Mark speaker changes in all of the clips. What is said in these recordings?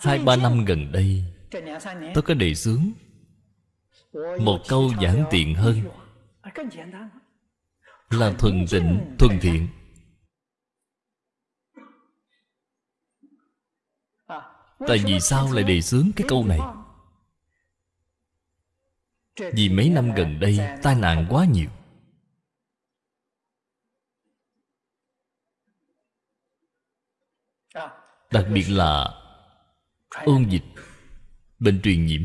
Speaker 1: Hai ba năm gần đây Tôi có đề xướng Một câu giản tiện hơn. Là thuần tịnh, thuần thiện. Tại vì sao lại đề xướng cái câu này? Vì mấy năm gần đây tai nạn quá nhiều. Đặc biệt là ôn dịch. Bệnh truyền nhiễm.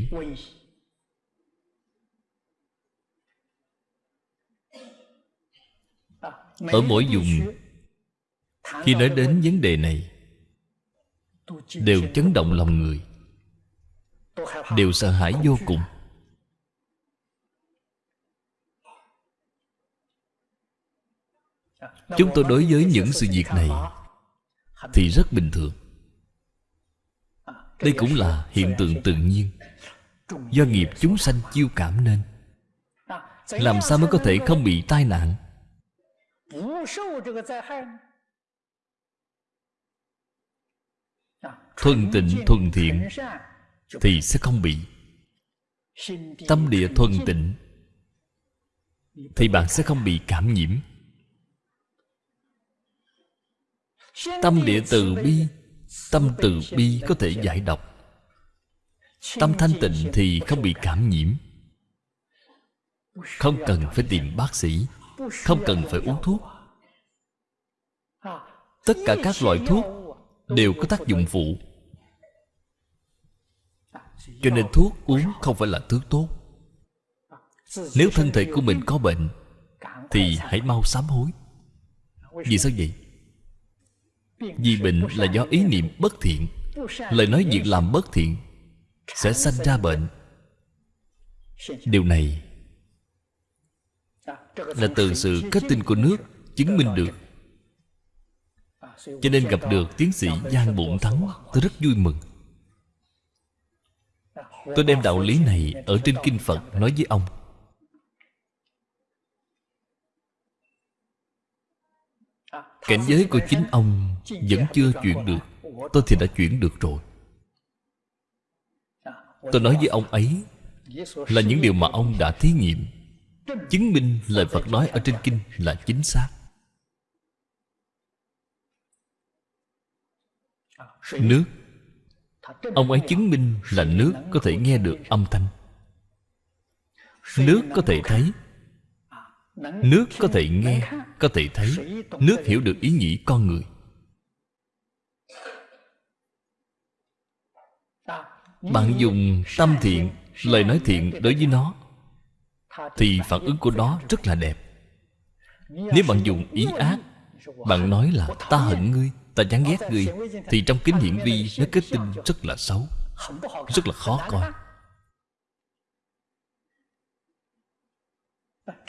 Speaker 1: Ở mỗi vùng, Khi nói đến vấn đề này, Đều chấn động lòng người, Đều sợ hãi vô cùng. Chúng tôi đối với những sự việc này Thì rất bình thường. Đây cũng là hiện tượng tự nhiên. Do nghiệp chúng sanh chiêu cảm nên, Làm sao mới có thể không bị tai nạn? Thuần tịnh, thuần thiện Thì sẽ không bị. Tâm địa thuần tịnh Thì bạn sẽ không bị cảm nhiễm. Tâm địa từ bi Tâm từ bi có thể giải độc. Tâm thanh tịnh thì không bị cảm nhiễm. Không cần phải tìm bác sĩ, Không cần phải uống thuốc. Tất cả các loại thuốc Đều có tác dụng phụ. Cho nên thuốc uống không phải là thứ tốt. Nếu thân thể của mình có bệnh, Thì hãy mau sám hối. Vì sao vậy? Vì bệnh là do ý niệm bất thiện. Lời nói việc làm bất thiện Sẽ sanh ra bệnh. Điều này Là từ sự kết tinh của nước Chứng minh được. Cho nên gặp được tiến sĩ Giang Bụng Thắng, Tôi rất vui mừng. Tôi đem đạo lý này Ở trên Kinh Phật nói với ông. Cảnh giới của chính ông Vẫn chưa chuyển được. Tôi thì đã chuyển được rồi. Tôi nói với ông ấy Là những điều mà ông đã thí nghiệm, Chứng minh lời Phật nói ở trên kinh là chính xác. Nước. Ông ấy chứng minh là nước có thể nghe được âm thanh. Nước có thể thấy. Nước có thể nghe Có thể thấy. Nước hiểu được ý nghĩ con người. Bạn dùng tâm thiện Lời nói thiện đối với nó Thì phản ứng của nó rất là đẹp. Nếu bạn dùng ý ác Bạn nói là ta hận ngươi Ta chán ghét ngươi Thì trong kính hiển vi Nó kết tinh rất là xấu Rất là khó coi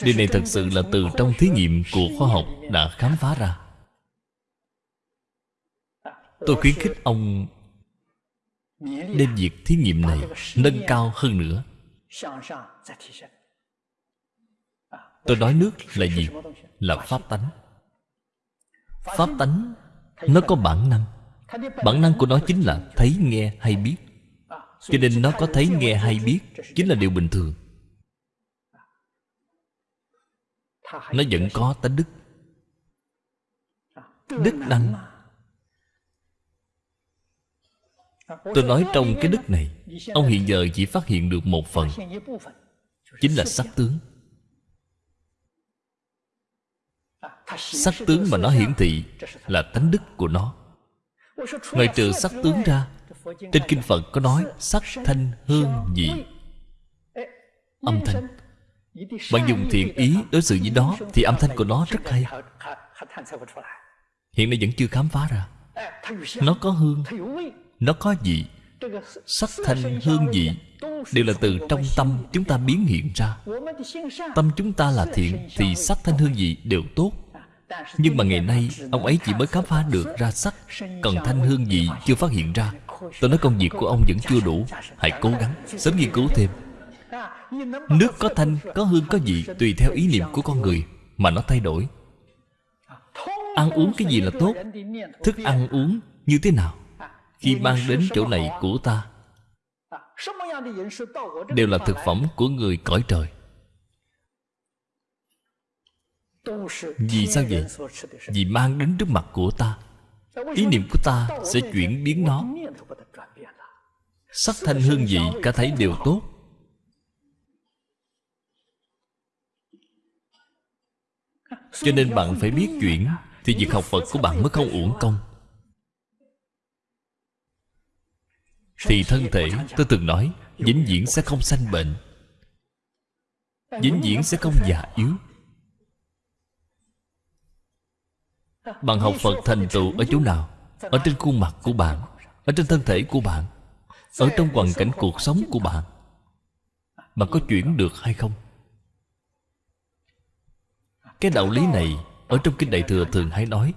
Speaker 1: Điều này thật sự là từ trong thí nghiệm của khoa học đã khám phá ra. Tôi khuyến khích ông Đem việc thí nghiệm này nâng cao hơn nữa. Tôi nói nước là gì? Là pháp tánh. Pháp tánh Nó có bản năng. Bản năng của nó chính là thấy, nghe hay biết. Cho nên nó có thấy, nghe hay biết Chính là điều bình thường. Nó vẫn có tánh đức Đức năng Tôi nói trong cái đức này Ông hiện giờ chỉ phát hiện được một phần Chính là sắc tướng Sắc tướng mà nó hiển thị Là tánh đức của nó Ngoài trừ sắc tướng ra Trên Kinh Phật có nói Sắc thanh hương vị Âm thanh bạn dùng thiện ý đối xử với nó Thì âm thanh của nó rất hay. Hiện nay vẫn chưa khám phá ra. Nó có hương, Nó có vị. Sắc thanh, hương vị Đều là từ trong tâm chúng ta biến hiện ra. Tâm chúng ta là thiện Thì sắc thanh, hương vị đều tốt. Nhưng mà ngày nay, Ông ấy chỉ mới khám phá được ra sắc, Còn thanh, hương vị chưa phát hiện ra. Tôi nói công việc của ông vẫn chưa đủ. Hãy cố gắng, Sớm nghiên cứu thêm. Nước có thanh, có hương, có vị Tùy theo ý niệm của con người Mà nó thay đổi. Ăn uống cái gì là tốt? Thức ăn uống như thế nào? Khi mang đến chỗ này của ta đều là thực phẩm của người cõi trời. Vì sao vậy? Vì mang đến trước mặt của ta. Ý niệm của ta sẽ chuyển biến nó. Sắc thanh hương vị cả thấy đều tốt. Cho nên bạn phải biết chuyển thì việc học phật của bạn mới không uổng công. Thì thân thể, tôi từng nói, vĩnh viễn sẽ không sanh bệnh. Vĩnh viễn sẽ không già yếu. Bạn học phật thành tựu ở chỗ nào? Ở trên khuôn mặt của bạn, ở trên thân thể của bạn, ở trong hoàn cảnh cuộc sống của bạn. Bạn có chuyển được hay không? Cái đạo lý này ở trong kinh đại thừa thường hay nói.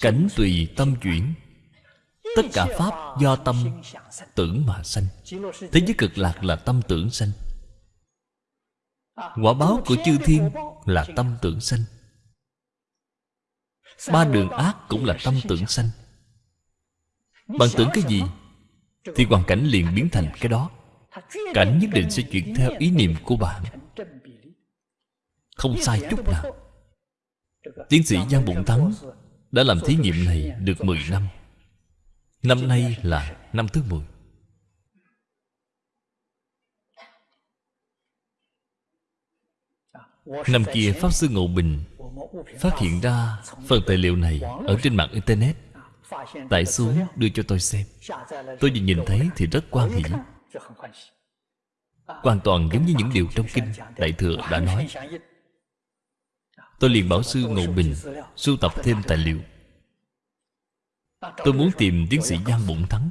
Speaker 1: Cảnh tùy tâm chuyển, tất cả pháp do tâm tưởng mà sanh. Thế giới cực lạc là tâm tưởng sanh. Quả báo của chư thiên là tâm tưởng sanh. Ba đường ác cũng là tâm tưởng sanh. Bạn tưởng cái gì thì hoàn cảnh liền biến thành cái đó. Cảnh nhất định sẽ chuyển theo ý niệm của bạn không sai chút nào. tiến sĩ giang bụng thắng đã làm thí nghiệm này được 10 năm. Năm nay là năm thứ 10 Năm kia Pháp Sư Ngộ Bình Phát hiện ra phần tài liệu này Ở trên mạng Internet. Tải xuống đưa cho tôi xem. Tôi vừa nhìn thấy thì rất quan hỷ. Hoàn toàn giống như những điều trong kinh Đại Thừa đã nói Tôi liền bảo sư Ngộ Bình, Sưu tập thêm tài liệu. Tôi muốn tìm tiến sĩ Giang Bụng Thắng.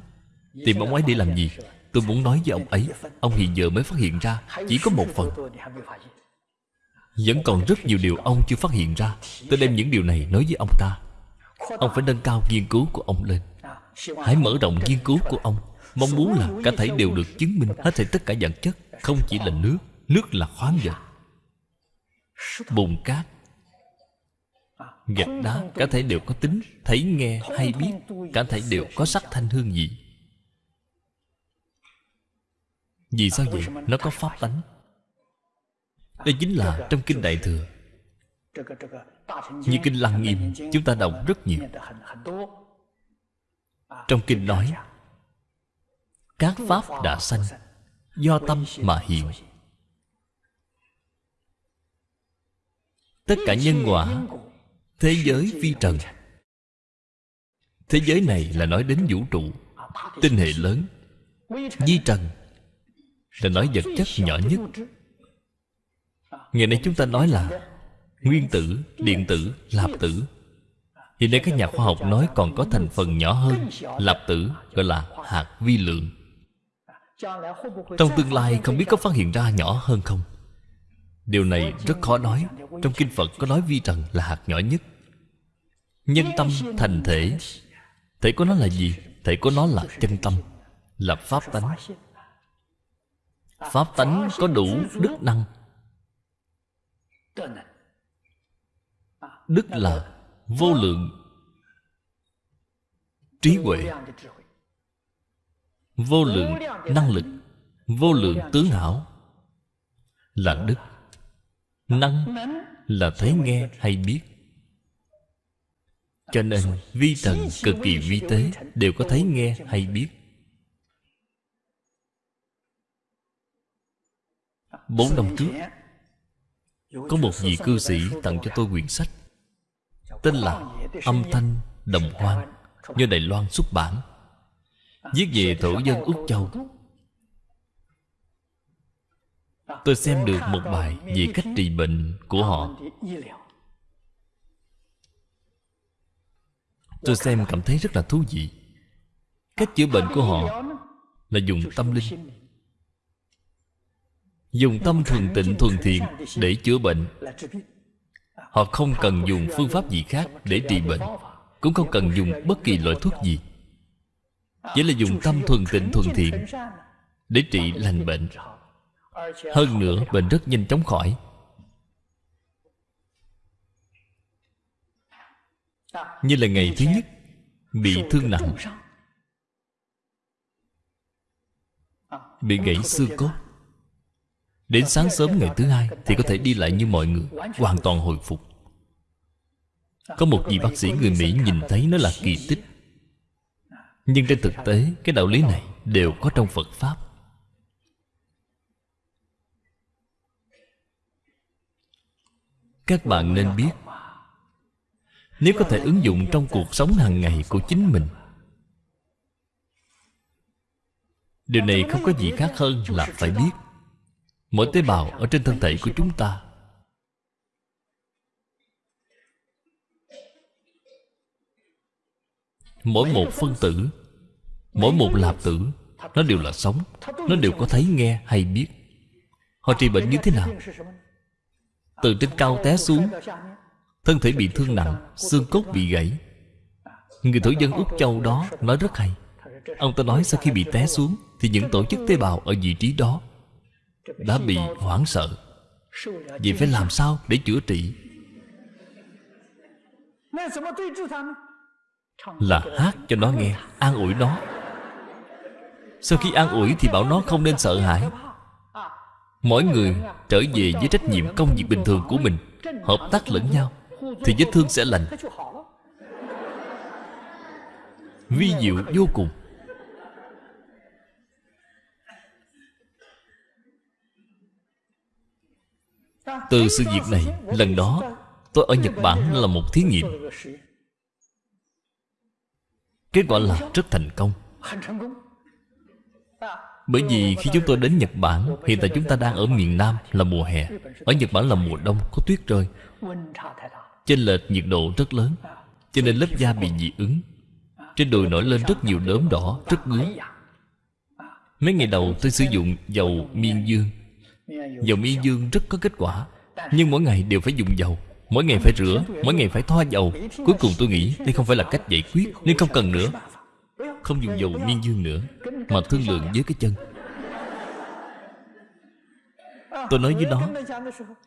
Speaker 1: Tìm ông ấy để làm gì? Tôi muốn nói với ông ấy, Ông hiện giờ mới phát hiện ra Chỉ có một phần. Vẫn còn rất nhiều điều ông chưa phát hiện ra. Tôi đem những điều này nói với ông ta. Ông phải nâng cao nghiên cứu của ông lên. Hãy mở rộng nghiên cứu của ông. Mong muốn là cả thảy đều được chứng minh Hết thảy tất cả dạng chất. Không chỉ là nước. Nước là khoáng vật. Bùn cát. Gạch đá Cả thể đều có tính Thấy nghe hay biết Cả thể đều có sắc thanh hương vị Vì sao vậy? Nó có pháp tánh. Đây chính là trong Kinh Đại Thừa. Như Kinh Lăng Nghiêm Chúng ta đọc rất nhiều. Trong Kinh nói Các Pháp đã sanh Do tâm mà hiện. Tất cả nhân quả Thế giới phi trần. Thế giới này là nói đến vũ trụ Tinh hệ lớn. Di trần Là nói vật chất nhỏ nhất. Ngày nay chúng ta nói là Nguyên tử, điện tử, lạp tử. Hiện nay các nhà khoa học nói còn có thành phần nhỏ hơn Lạp tử gọi là hạt vi lượng. Trong tương lai không biết có phát hiện ra nhỏ hơn không? Điều này rất khó nói. Trong Kinh Phật có nói vi trần là hạt nhỏ nhất. Nhân tâm thành thể. Thể của nó là gì? Thể của nó là chân tâm, Là pháp tánh. Pháp tánh có đủ đức năng. Đức là vô lượng Trí huệ. Vô lượng năng lực, Vô lượng tướng hảo Là đức. Năng là thấy nghe hay biết. Cho nên vi thần cực kỳ vi tế Đều có thấy nghe hay biết. Bốn năm trước, Có một vị cư sĩ tặng cho tôi quyển sách, Tên là Âm thanh đồng hoang, Do Đài Loan xuất bản, Viết về thổ dân Úc Châu. Tôi xem được một bài về cách trị bệnh của họ. Tôi xem cảm thấy rất là thú vị. Cách chữa bệnh của họ Là dùng tâm linh. Dùng tâm thuần tịnh, thuần thiện Để chữa bệnh. Họ không cần dùng phương pháp gì khác Để trị bệnh, Cũng không cần dùng bất kỳ loại thuốc gì. Chỉ là dùng tâm thuần tịnh, thuần thiện Để trị lành bệnh. Hơn nữa, bệnh rất nhanh chóng khỏi. Như là ngày thứ nhất Bị thương nặng. Bị gãy xương cốt. Đến sáng sớm ngày thứ hai Thì có thể đi lại như mọi người Hoàn toàn hồi phục. Có một vị bác sĩ người Mỹ nhìn thấy nó là kỳ tích. Nhưng trên thực tế Cái đạo lý này đều có trong Phật Pháp. Các bạn nên biết nếu có thể ứng dụng trong cuộc sống hàng ngày của chính mình. Điều này không có gì khác hơn là phải biết, Mỗi tế bào ở trên thân thể của chúng ta Mỗi một phân tử, Mỗi một lạp tử, Nó đều là sống, Nó đều có thấy nghe hay biết. Họ trị bệnh như thế nào? Từ trên cao té xuống Thân thể bị thương nặng, Xương cốt bị gãy. Người thổ dân Úc Châu đó nói rất hay. Ông ta nói sau khi bị té xuống Thì những tổ chức tế bào ở vị trí đó Đã bị hoảng sợ. Vậy phải làm sao để chữa trị? Là hát cho nó nghe, An ủi nó. Sau khi an ủi thì bảo nó không nên sợ hãi. Mỗi người trở về với trách nhiệm công việc bình thường của mình, Hợp tác lẫn nhau. Thì vết thương sẽ lành. Vi diệu vô cùng. Từ sự việc này, Lần đó, tôi ở Nhật Bản là một thí nghiệm. Kết quả là rất thành công. Bởi vì khi chúng tôi đến Nhật Bản, Hiện tại chúng ta đang ở miền Nam là mùa hè. Ở Nhật Bản là mùa đông, có tuyết rơi. Chênh lệch nhiệt độ rất lớn, Cho nên lớp da bị dị ứng. Trên đùi nổi lên rất nhiều đốm đỏ, Rất ngứa. Mấy ngày đầu tôi sử dụng dầu miên dương. Dầu miên dương rất có kết quả, Nhưng mỗi ngày đều phải dùng dầu. Mỗi ngày phải rửa, Mỗi ngày phải thoa dầu. Cuối cùng tôi nghĩ đây không phải là cách giải quyết Nên không cần nữa. Không dùng dầu miên dương nữa, Mà thương lượng với cái chân. Tôi nói với nó,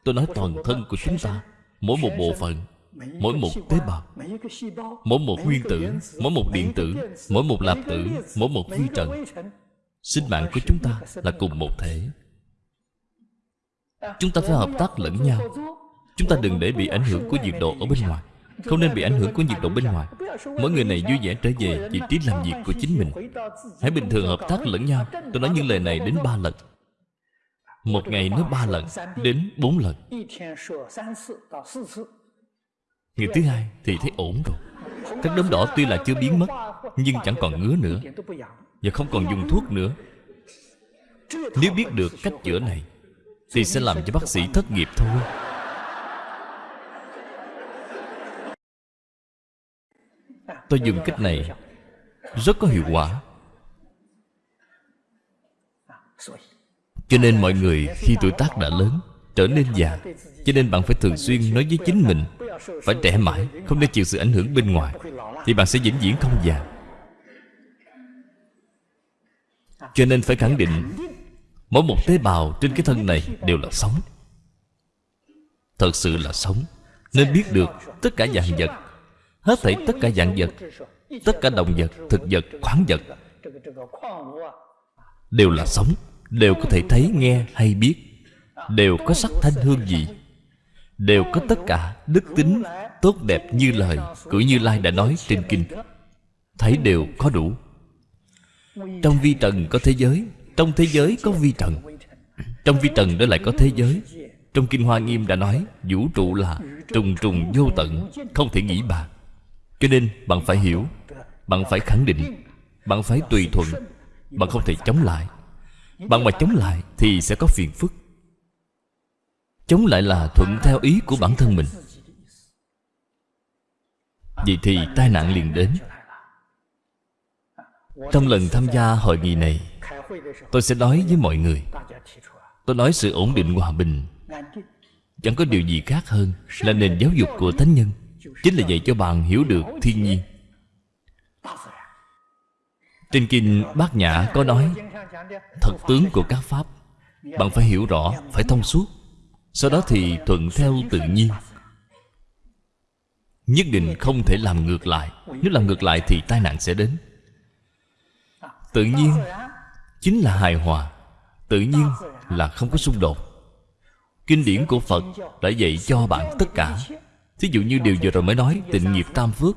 Speaker 1: Tôi nói toàn thân của chúng ta Mỗi một bộ phận, Mỗi một tế bào, Mỗi một nguyên tử, Mỗi một điện tử, Mỗi một lạp tử, Mỗi một vi trần. Sinh mạng của chúng ta là cùng một thể. Chúng ta phải hợp tác lẫn nhau. Chúng ta đừng để bị ảnh hưởng của nhiệt độ ở bên ngoài. Không nên bị ảnh hưởng của nhiệt độ bên ngoài. Mỗi người này vui vẻ trở về vị trí làm việc của chính mình. Hãy bình thường hợp tác lẫn nhau. Tôi nói những lời này đến ba lần. Một ngày nói ba lần, Đến bốn lần. Ngày thứ hai thì thấy ổn rồi. Các đốm đỏ tuy là chưa biến mất, Nhưng chẳng còn ngứa nữa Và không còn dùng thuốc nữa. Nếu biết được cách chữa này, Thì sẽ làm cho bác sĩ thất nghiệp thôi. Tôi dùng cách này, Rất có hiệu quả. Cho nên mọi người khi tuổi tác đã lớn Trở nên già. Cho nên bạn phải thường xuyên nói với chính mình Phải trẻ mãi Không nên chịu sự ảnh hưởng bên ngoài Thì bạn sẽ vĩnh viễn không già. Cho nên phải khẳng định Mỗi một tế bào trên cái thân này Đều là sống. Thật sự là sống. Nên biết được tất cả dạng vật Hết thảy tất cả dạng vật Tất cả động vật, thực vật, khoáng vật Đều là sống. Đều có thể thấy, nghe hay biết. Đều có sắc thanh hương vị. Đều có tất cả đức tính Tốt đẹp như lời Của Như Lai đã nói trên kinh. Thấy đều có đủ. Trong vi trần có thế giới Trong thế giới có vi trần. Trong vi trần đó lại có thế giới. Trong Kinh Hoa Nghiêm đã nói Vũ trụ là trùng trùng vô tận Không thể nghĩ bàn cho nên bạn phải hiểu Bạn phải khẳng định Bạn phải tùy thuận Bạn không thể chống lại. Bạn mà chống lại thì sẽ có phiền phức. Chống lại là thuận theo ý của bản thân mình. Vậy thì tai nạn liền đến. Trong lần tham gia hội nghị này, Tôi sẽ nói với mọi người. Tôi nói sự ổn định hòa bình. Chẳng có điều gì khác hơn Là nền giáo dục của Thánh Nhân. Chính là dạy cho bạn hiểu được thiên nhiên. Trên kinh Bát Nhã có nói Thật tướng của các Pháp Bạn phải hiểu rõ, phải thông suốt. Sau đó thì thuận theo tự nhiên. Nhất định không thể làm ngược lại. Nếu làm ngược lại thì tai nạn sẽ đến. Tự nhiên Chính là hài hòa. Tự nhiên là không có xung đột. Kinh điển của Phật đã dạy cho bạn tất cả. Thí dụ như điều vừa rồi mới nói Tịnh nghiệp tam phước.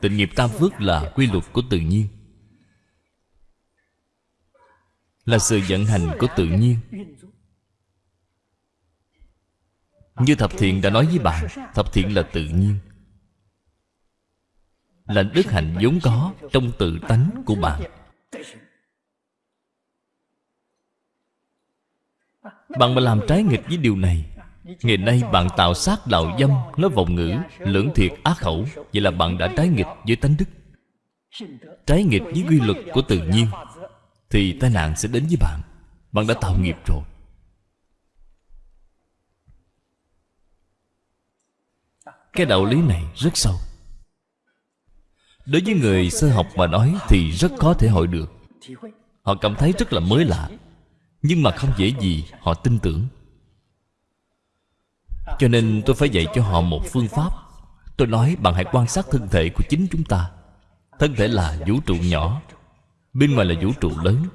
Speaker 1: Tịnh nghiệp tam phước là quy luật của tự nhiên. Là sự vận hành của tự nhiên. Như Thập Thiện đã nói với bạn Thập Thiện là tự nhiên. Là đức hạnh vốn có Trong tự tánh của bạn. Bạn mà làm trái nghịch với điều này Ngày nay bạn tạo sát đạo dâm Nói vọng ngữ, lưỡng thiệt ác khẩu. Vậy là bạn đã trái nghịch với tánh đức. Trái nghịch với quy luật của tự nhiên. Thì tai nạn sẽ đến với bạn. Bạn đã tạo nghiệp rồi. Cái đạo lý này rất sâu. Đối với người sơ học mà nói Thì rất khó thể hội được. Họ cảm thấy rất là mới lạ, Nhưng mà không dễ gì họ tin tưởng. Cho nên tôi phải dạy cho họ một phương pháp. Tôi nói bạn hãy quan sát thân thể của chính chúng ta. Thân thể là vũ trụ nhỏ. Bên ngoài là vũ trụ lớn.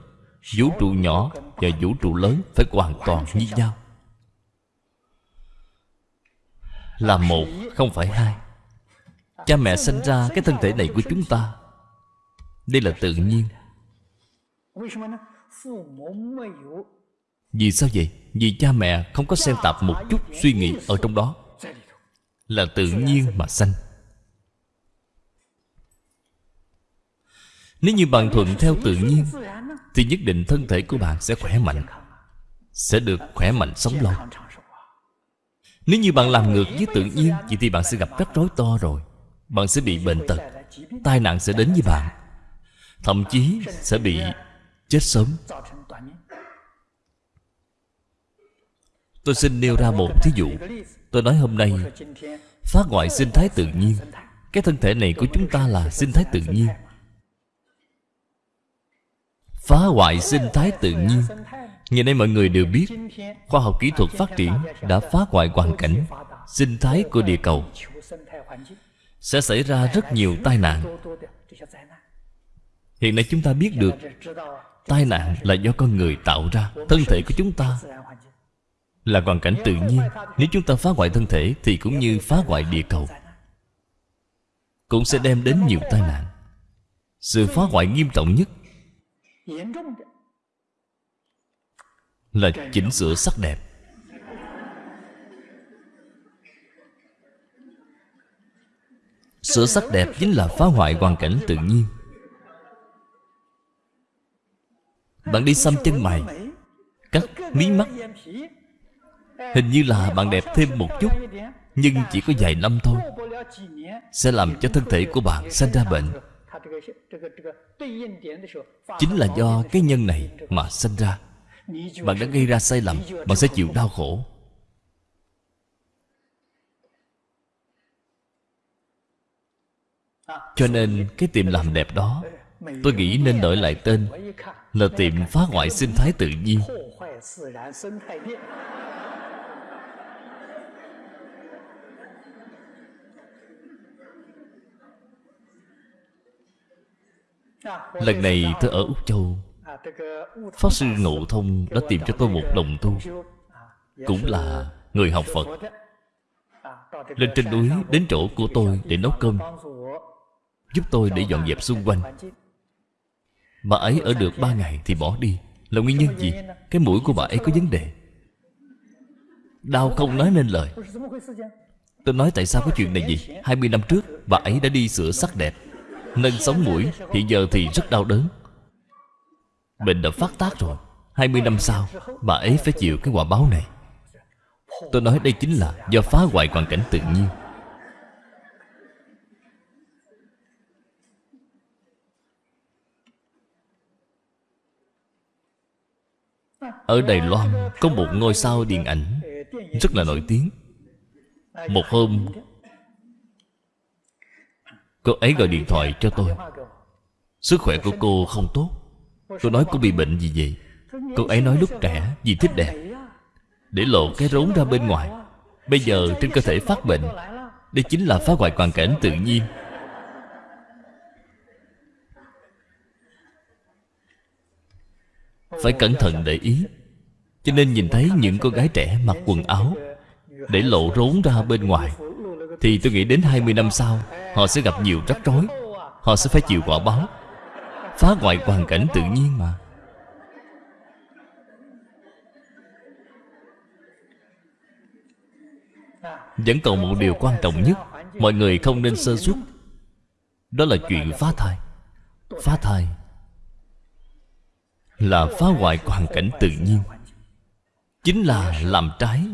Speaker 1: Vũ trụ nhỏ và vũ trụ lớn Phải hoàn toàn như nhau. Là một, không phải hai. Cha mẹ sinh ra cái thân thể này của chúng ta. Đây là tự nhiên. Vì sao vậy? Vì cha mẹ không có xen tạp một chút suy nghĩ ở trong đó. Là tự nhiên mà sanh. Nếu như bạn thuận theo tự nhiên, Thì nhất định thân thể của bạn sẽ khỏe mạnh, Sẽ được khỏe mạnh sống lâu. Nếu như bạn làm ngược với tự nhiên, Vậy thì bạn sẽ gặp rắc rối to rồi. Bạn sẽ bị bệnh tật, Tai nạn sẽ đến với bạn. Thậm chí sẽ bị chết sớm. Tôi xin nêu ra một thí dụ. Tôi nói hôm nay, Phá ngoại sinh thái tự nhiên. Cái thân thể này của chúng ta là sinh thái tự nhiên. Phá hoại sinh thái tự nhiên. Ngày nay mọi người đều biết, Khoa học kỹ thuật phát triển Đã phá hoại hoàn cảnh, Sinh thái của địa cầu. Sẽ xảy ra rất nhiều tai nạn. Hiện nay chúng ta biết được, Tai nạn là do con người tạo ra, Thân thể của chúng ta Là hoàn cảnh tự nhiên. Nếu chúng ta phá hoại thân thể Thì cũng như phá hoại địa cầu, Cũng sẽ đem đến nhiều tai nạn. Sự phá hoại nghiêm trọng nhất là chỉnh sửa sắc đẹp. Sửa sắc đẹp chính là phá hoại hoàn cảnh tự nhiên. Bạn đi xăm chân mày. Cắt mí mắt. Hình như là bạn đẹp thêm một chút Nhưng chỉ có vài năm thôi. Sẽ làm cho thân thể của bạn sinh ra bệnh Chính là do cái nhân này mà sinh ra. Bạn đã gây ra sai lầm, Bạn sẽ chịu đau khổ. Cho nên cái tiệm làm đẹp đó, Tôi nghĩ nên đổi lại tên Là tiệm phá hoại sinh thái tự nhiên. Lần này tôi ở Úc Châu. Pháp Sư Ngộ Thông đã tìm cho tôi một đồng tu, Cũng là người học Phật. Lên trên núi đến chỗ của tôi để nấu cơm, Giúp tôi để dọn dẹp xung quanh. Bà ấy ở được ba ngày thì bỏ đi. Là nguyên nhân gì? Cái mũi của bà ấy có vấn đề. Đau không nói nên lời. Tôi nói tại sao có chuyện này gì 20 năm trước, Bà ấy đã đi sửa sắc đẹp. Nâng sống mũi, Hiện giờ thì rất đau đớn. Bệnh đã phát tác rồi 20 năm sau, Bà ấy phải chịu cái quả báo này. Tôi nói đây chính là do phá hoại hoàn cảnh tự nhiên. Ở Đài Loan có một ngôi sao điện ảnh Rất là nổi tiếng. Một hôm Cô ấy gọi điện thoại cho tôi. Sức khỏe của cô không tốt. Tôi nói cô bị bệnh gì vậy? Cô ấy nói lúc trẻ vì thích đẹp. Để lộ cái rốn ra bên ngoài. Bây giờ trên cơ thể phát bệnh. Đây chính là phá hoại hoàn cảnh tự nhiên. Phải cẩn thận để ý. Cho nên nhìn thấy những cô gái trẻ mặc quần áo. Để lộ rốn ra bên ngoài thì tôi nghĩ đến 20 năm sau, họ sẽ gặp nhiều rắc rối. Họ sẽ phải chịu quả báo, phá hoại hoàn cảnh tự nhiên mà. Vẫn còn một điều quan trọng nhất, mọi người không nên sơ suất. Đó là chuyện phá thai. Phá thai là phá hoại hoàn cảnh tự nhiên. Chính là làm trái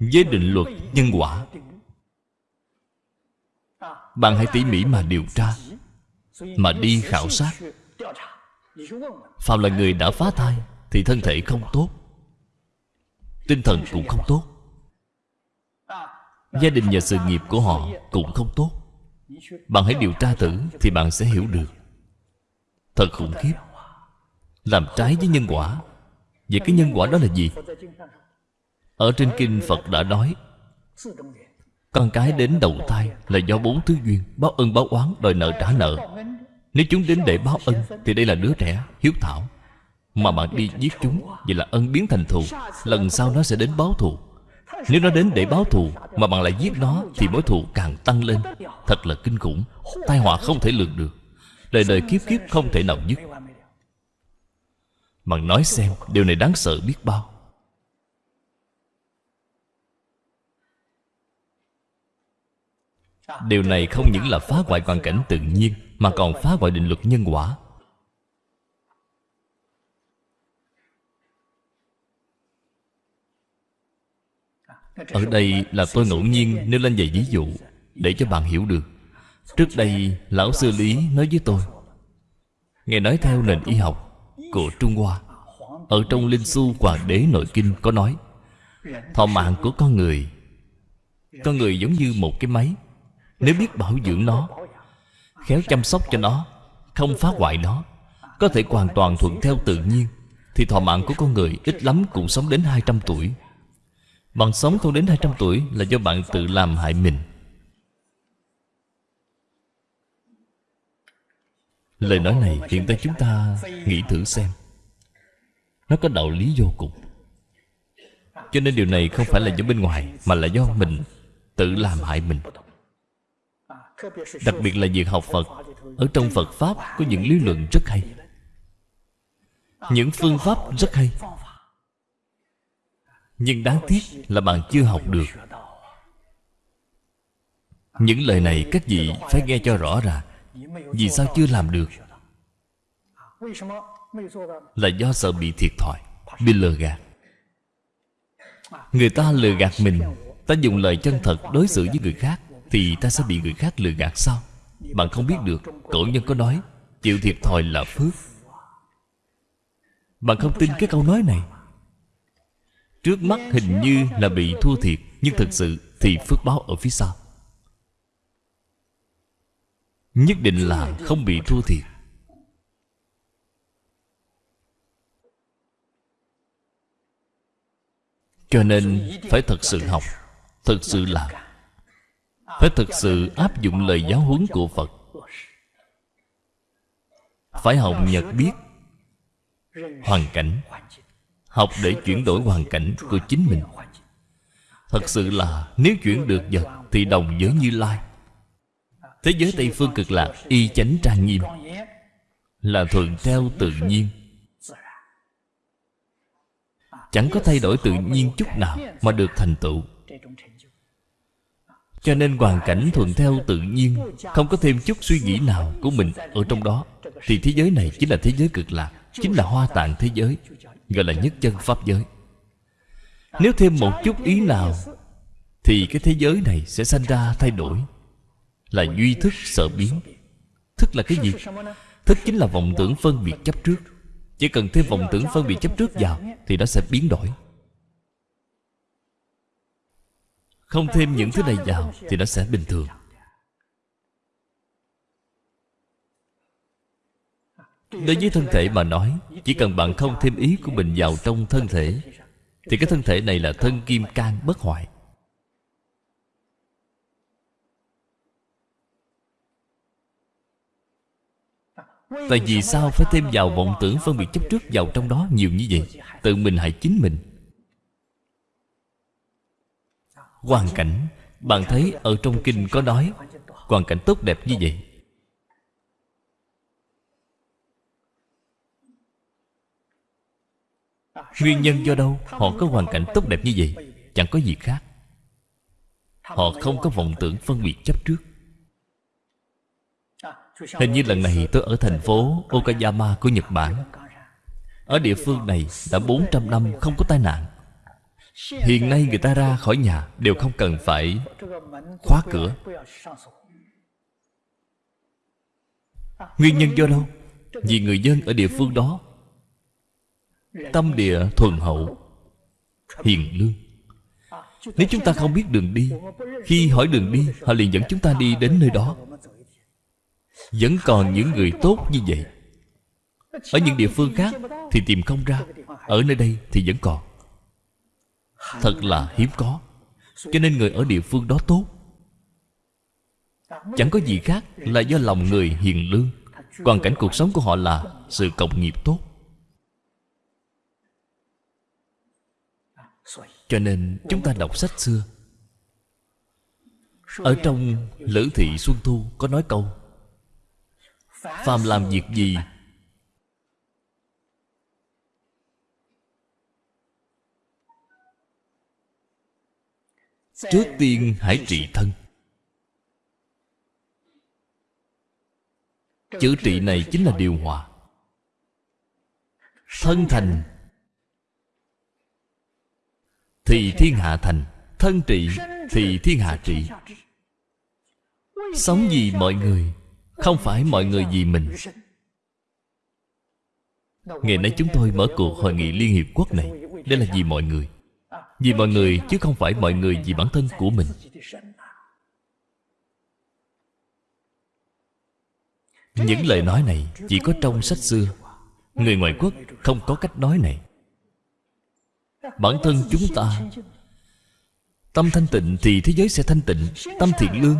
Speaker 1: với định luật nhân quả. Bạn hãy tỉ mỉ mà điều tra, mà đi khảo sát. Phạm là người đã phá thai thì thân thể không tốt, tinh thần cũng không tốt. Gia đình và sự nghiệp của họ cũng không tốt. Bạn hãy điều tra thử thì bạn sẽ hiểu được. Thật khủng khiếp. Làm trái với nhân quả. Vậy cái nhân quả đó là gì? Ở trên kinh phật đã nói, con cái đến đầu thai là do bốn thứ duyên, báo ân báo oán đòi nợ trả nợ. Nếu chúng đến để báo ân thì đây là đứa trẻ, hiếu thảo. Mà bạn đi giết chúng Vậy là ân biến thành thù, Lần sau nó sẽ đến báo thù. Nếu nó đến để báo thù Mà bạn lại giết nó Thì mối thù càng tăng lên. Thật là kinh khủng, Tai họa không thể lường được. Đời đời kiếp kiếp không thể nào dứt. Bạn nói xem, Điều này đáng sợ biết bao. Điều này không những là phá hoại hoàn cảnh tự nhiên, Mà còn phá hoại định luật nhân quả. Ở đây là tôi ngẫu nhiên nêu lên vài ví dụ Để cho bạn hiểu được. Trước đây, Lão Sư Lý nói với tôi Nghe nói theo nền y học của Trung Hoa. Ở trong Linh Xu Hoàng Đế Nội Kinh có nói, Thọ mạng của con người Con người giống như một cái máy. Nếu biết bảo dưỡng nó, Khéo chăm sóc cho nó, Không phá hoại nó, Có thể hoàn toàn thuận theo tự nhiên, Thì thọ mạng của con người ít lắm cũng sống đến 200 tuổi. Bạn sống không đến 200 tuổi Là do bạn tự làm hại mình. Lời nói này hiện tại chúng ta nghĩ thử xem. Nó có đạo lý vô cùng. Cho nên điều này không phải là do bên ngoài, Mà là do mình tự làm hại mình. Đặc biệt là việc học Phật, Ở trong Phật Pháp có những lý luận rất hay. Những phương pháp rất hay. Nhưng đáng tiếc là bạn chưa học được. Những lời này các vị phải nghe cho rõ ràng. Vì sao chưa làm được? Là do sợ bị thiệt thòi, Bị lừa gạt. Người ta lừa gạt mình, Ta dùng lời chân thật đối xử với người khác. Thì ta sẽ bị người khác lừa gạt sao? Bạn không biết được, Cổ nhân có nói, Chịu thiệt thòi là phước. Bạn không tin cái câu nói này. Trước mắt hình như là bị thua thiệt, Nhưng thực sự thì phước báo ở phía sau. Nhất định là không bị thua thiệt. Cho nên phải thật sự học, Thật sự làm. Phải thực sự áp dụng lời giáo huấn của Phật. Phải học nhật biết, Hoàn cảnh, Học để chuyển đổi hoàn cảnh của chính mình. Thật sự là Nếu chuyển được vật Thì đồng với Như Lai. Thế giới Tây Phương cực lạc, Y chánh trang nghiêm, Là thuận theo tự nhiên. Chẳng có thay đổi tự nhiên chút nào Mà được thành tựu. Cho nên hoàn cảnh thuận theo tự nhiên, Không có thêm chút suy nghĩ nào của mình Ở trong đó. Thì thế giới này chính là thế giới cực lạc, Chính là hoa tạng thế giới, Gọi là nhất chân Pháp giới. Nếu thêm một chút ý nào, Thì cái thế giới này sẽ sanh ra thay đổi, Là duy thức sợ biến. Thức là cái gì? Thức chính là vọng tưởng phân biệt chấp trước. Chỉ cần thêm vọng tưởng phân biệt chấp trước vào, Thì nó sẽ biến đổi. Không thêm những thứ này vào Thì nó sẽ bình thường. Đối với thân thể mà nói, Chỉ cần bạn không thêm ý của mình vào trong thân thể, Thì cái thân thể này là thân kim can bất hoại. Tại vì sao phải thêm vào vọng tưởng phân biệt chấp trước vào trong đó nhiều như vậy? Tự mình hại chính mình. Hoàn cảnh, Bạn thấy ở trong kinh có nói Hoàn cảnh tốt đẹp như vậy? Nguyên nhân do đâu Họ có hoàn cảnh tốt đẹp như vậy? Chẳng có gì khác. Họ không có vọng tưởng phân biệt chấp trước. Hình như lần này tôi ở thành phố Okayama của Nhật Bản. Ở địa phương này đã 400 năm không có tai nạn. Hiện nay người ta ra khỏi nhà Đều không cần phải khóa cửa. Nguyên nhân do đâu? Vì người dân ở địa phương đó Tâm địa thuần hậu, Hiền lương. Nếu chúng ta không biết đường đi, Khi hỏi đường đi, Họ liền dẫn chúng ta đi đến nơi đó. Vẫn còn những người tốt như vậy. Ở những địa phương khác Thì tìm không ra, Ở nơi đây thì vẫn còn. Thật là hiếm có. Cho nên người ở địa phương đó tốt. Chẳng có gì khác Là do lòng người hiền lương. Hoàn cảnh cuộc sống của họ là Sự cộng nghiệp tốt. Cho nên chúng ta đọc sách xưa. Ở trong Lữ Thị Xuân Thu có nói câu, Phàm làm việc gì Trước tiên hãy trị thân. Chữ trị này chính là điều hòa. Thân thành Thì thiên hạ thành. Thân trị thì thiên hạ trị. Sống vì mọi người, Không phải mọi người vì mình. Ngày nay chúng tôi mở cuộc hội nghị Liên Hiệp Quốc này. Đây là vì mọi người. Vì mọi người, chứ không phải mọi người vì bản thân của mình. Những lời nói này chỉ có trong sách xưa. Người ngoại quốc không có cách nói này. Bản thân chúng ta, Tâm thanh tịnh thì thế giới sẽ thanh tịnh, Tâm thiện lương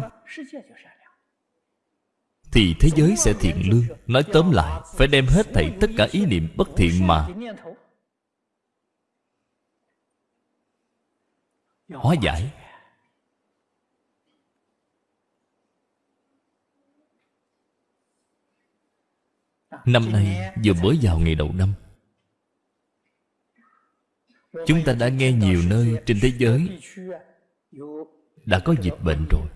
Speaker 1: Thì thế giới sẽ thiện lương. Nói tóm lại, Phải đem hết thảy tất cả ý niệm bất thiện mà Hóa giải. Năm nay vừa mới vào ngày đầu năm. Chúng ta đã nghe nhiều nơi trên thế giới Đã có dịch bệnh rồi.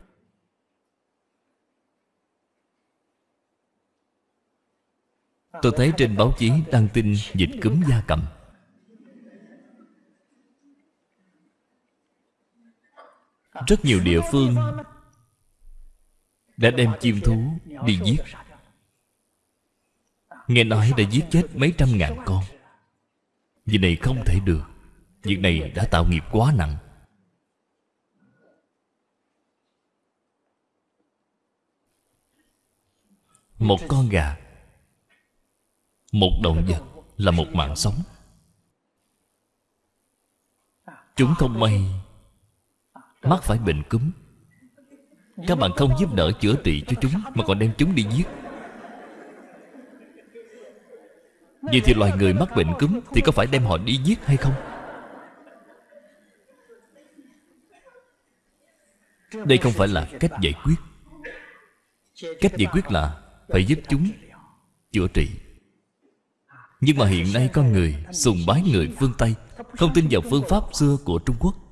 Speaker 1: Tôi thấy trên báo chí đăng tin dịch cúm gia cầm Rất nhiều địa phương Đã đem chim thú đi giết. Nghe nói đã giết chết mấy trăm ngàn con. Việc này không thể được. Việc này đã tạo nghiệp quá nặng. Một con gà, Một động vật Là một mạng sống. Chúng không may Mắc phải bệnh cúm Các bạn không giúp đỡ chữa trị cho chúng, Mà còn đem chúng đi giết. Vậy thì loài người mắc bệnh cúm Thì có phải đem họ đi giết hay không? Đây không phải là cách giải quyết. Cách giải quyết là Phải giúp chúng chữa trị. Nhưng mà hiện nay con người Sùng bái người phương Tây, Không tin vào phương pháp xưa của Trung Quốc.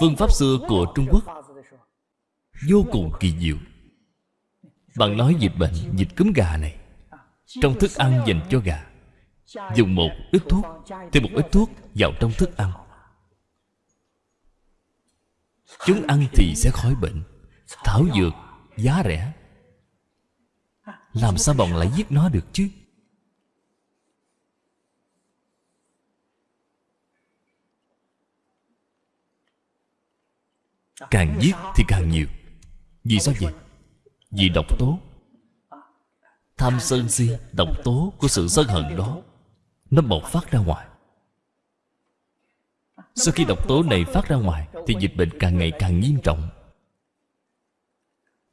Speaker 1: Phương pháp xưa của Trung Quốc Vô cùng kỳ diệu. Bạn nói dịch bệnh, Dịch cúm gà này, Trong thức ăn dành cho gà. Dùng một ít thuốc, Thêm một ít thuốc vào trong thức ăn. Chúng ăn thì sẽ khỏi bệnh, Thảo dược, giá rẻ. Làm sao bọn lại giết nó được chứ? Càng viết thì càng nhiều. Vì sao vậy? Vì độc tố. Tham sân si, Độc tố của sự sân hận đó, Nó bộc phát ra ngoài. Sau khi độc tố này phát ra ngoài, Thì dịch bệnh càng ngày càng nghiêm trọng.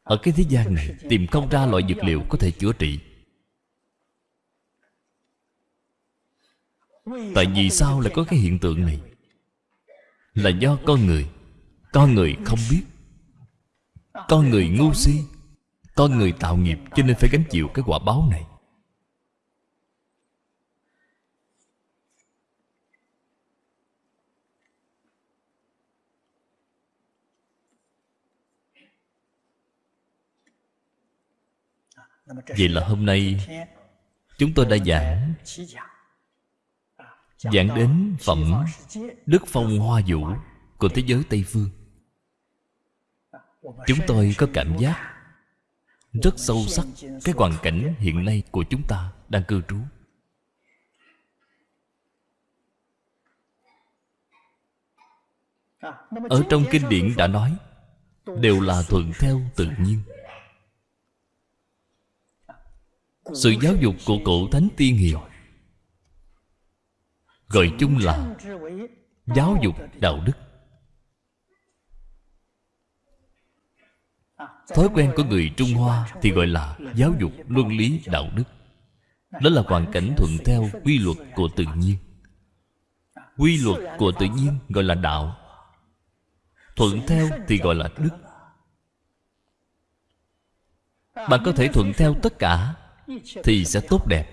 Speaker 1: Ở cái thế gian này, Tìm không ra loại dược liệu có thể chữa trị. Tại vì sao lại có cái hiện tượng này? Là do con người con người không biết. Con người ngu si. Con người tạo nghiệp cho nên phải gánh chịu cái quả báo này. Vậy là hôm nay chúng tôi đã giảng giảng đến phẩm đức phong hoa vũ của thế giới tây phương chúng tôi có cảm giác rất sâu sắc cái hoàn cảnh hiện nay của chúng ta đang cư trú. Ở trong kinh điển đã nói, đều là thuận theo tự nhiên. Sự giáo dục của cổ thánh tiên hiền gọi chung là giáo dục đạo đức. Thói quen của người trung hoa thì gọi là giáo dục luân lý đạo đức. Đó là hoàn cảnh thuận theo quy luật của tự nhiên. Quy luật của tự nhiên gọi là đạo. Thuận theo thì gọi là đức. Bạn có thể thuận theo tất cả thì sẽ tốt đẹp.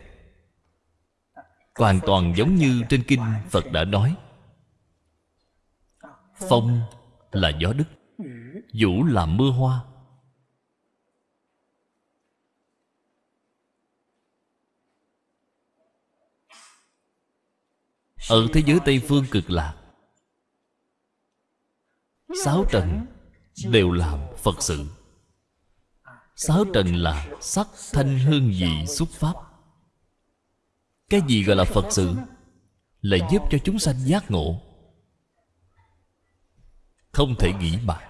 Speaker 1: Hoàn toàn giống như trên kinh phật đã nói. Phong là gió đức, vũ là mưa hoa. Ở thế giới tây phương cực lạc sáu trần đều làm phật sự. Sáu trần là sắc thanh hương vị xuất pháp. Cái gì gọi là phật sự? Là giúp cho chúng sanh giác ngộ. Không thể nghĩ bàn.